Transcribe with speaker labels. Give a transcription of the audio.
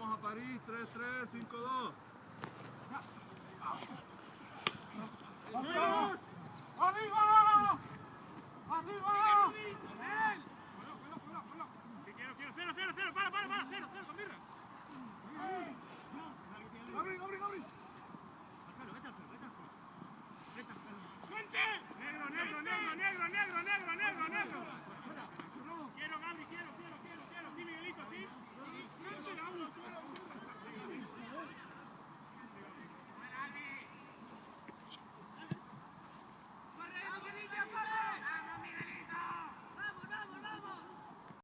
Speaker 1: Vamos a París, 3-3, 5-2.